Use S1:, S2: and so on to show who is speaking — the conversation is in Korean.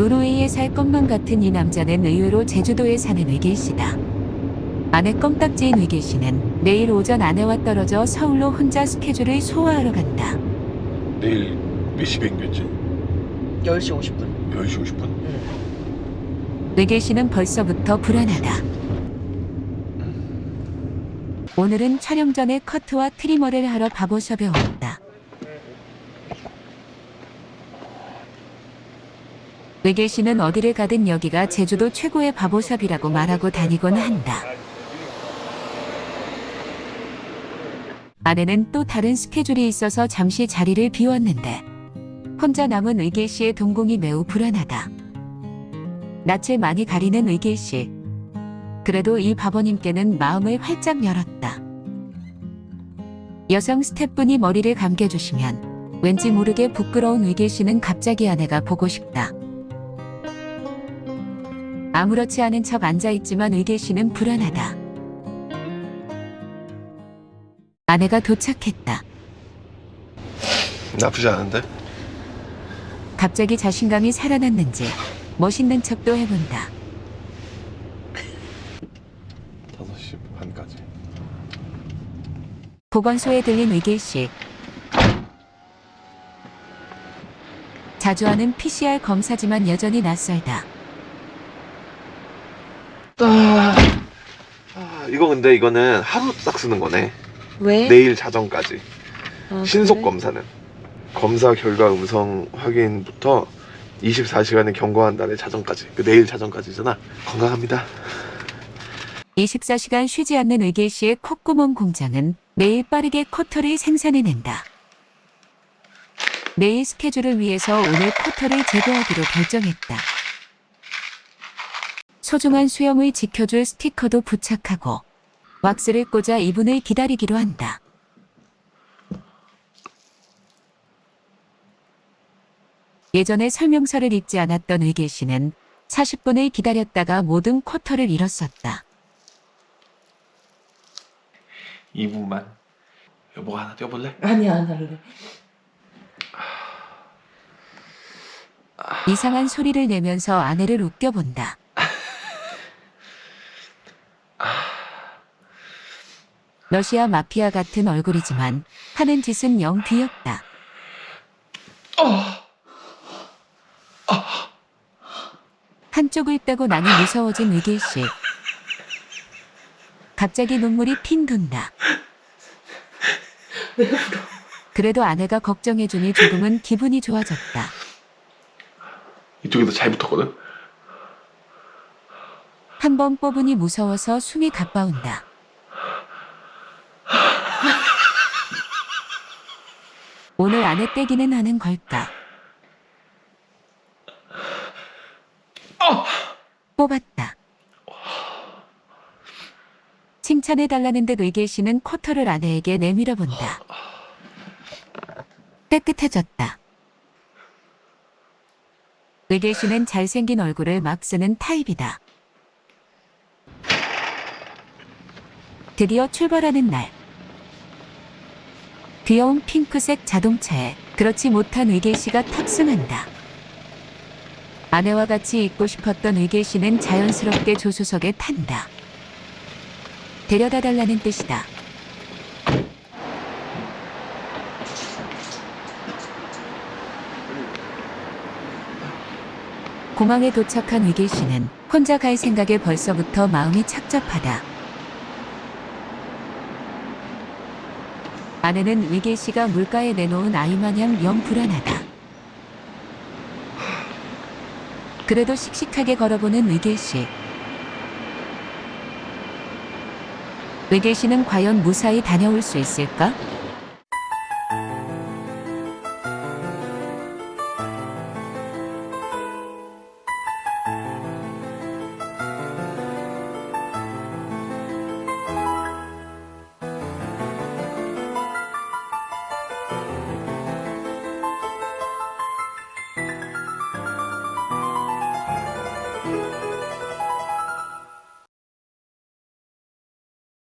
S1: 노르웨이에 살 것만 같은 이 남자는 의외로 제주도에 사는 씨다. 아내 껌딱지인 씨는 내일 오전 아내와 떨어져 서울로 혼자 스케줄을 소화하러 간다.
S2: 내일 몇 시 비행기였지?
S3: 10시 50분.
S2: 10시 50분?
S3: 응.
S1: 씨는 벌써부터 불안하다. 오늘은 촬영 전에 커트와 트리머를 하러 바보샵에 왔다. 씨는 어디를 가든 여기가 제주도 최고의 바보샵이라고 말하고 다니곤 한다. 아내는 또 다른 스케줄이 있어서 잠시 자리를 비웠는데 혼자 남은 의길 씨의 동공이 매우 불안하다. 낯을 많이 가리는 의길 씨. 그래도 이 바보님께는 마음을 활짝 열었다. 여성 스태프분이 머리를 감겨주시면 왠지 모르게 부끄러운 의길 씨는 갑자기 아내가 보고 싶다. 아무렇지 않은 척 앉아있지만 의길 씨는 불안하다. 아내가 도착했다.
S2: 나쁘지 않은데?
S1: 갑자기 자신감이 살아났는지 멋있는 척도 해본다.
S2: 5시 반까지
S1: 보건소에 들린 의길 씨. 자주 하는 PCR 검사지만 여전히 낯설다.
S2: 아, 아, 이거 근데 이거는 하루 딱 쓰는 거네
S3: 왜?
S2: 내일 자정까지
S3: 아,
S2: 신속
S3: 그래?
S2: 검사는 검사 결과 음성 확인부터 24시간을 경과한 날의 자정까지 그 내일 자정까지잖아 건강합니다
S1: 24시간 쉬지 않는 의길 씨의 콧구멍 공장은 매일 빠르게 코터를 생산해낸다. 내일 스케줄을 위해서 오늘 코터를 제거하기로 결정했다. 소중한 수염을 지켜줄 스티커도 부착하고 왁스를 꽂아 이분을 기다리기로 한다. 예전에 설명서를 읽지 않았던 의길 씨는 40분을 기다렸다가 모든 쿼터를 잃었었다.
S2: 2분만 여보가 하나 떼어볼래?
S3: 아니 안 할래.
S1: 이상한 소리를 내면서 아내를 웃겨본다. 러시아 마피아 같은 얼굴이지만 하는 짓은 영 귀엽다. 한쪽을 떼고 나니 무서워진 의길 씨. 갑자기 눈물이 핑 돈다. 그래도 아내가 걱정해주니 조금은 기분이 좋아졌다.
S2: 이쪽에도 잘 붙었거든
S1: 한 번 뽑으니 무서워서 숨이 가빠온다. 오늘 아내 떼기는 하는 걸까? 뽑았다. 칭찬해달라는 듯 의길 씨는 코터를 아내에게 내밀어 본다. 깨끗해졌다. 의길 씨는 잘생긴 얼굴을 막 쓰는 타입이다. 드디어 출발하는 날. 귀여운 핑크색 자동차에 그렇지 못한 의길 씨가 탑승한다. 아내와 같이 있고 싶었던 의길 씨는 자연스럽게 조수석에 탄다. 데려다 달라는 뜻이다. 공항에 도착한 의길 씨는 혼자 갈 생각에 벌써부터 마음이 착잡하다. 아내는 의길 씨가 물가에 내놓은 아이 마냥 영 불안하다. 그래도 씩씩하게 걸어보는 의길 씨. 의길 씨는 과연 무사히 다녀올 수 있을까?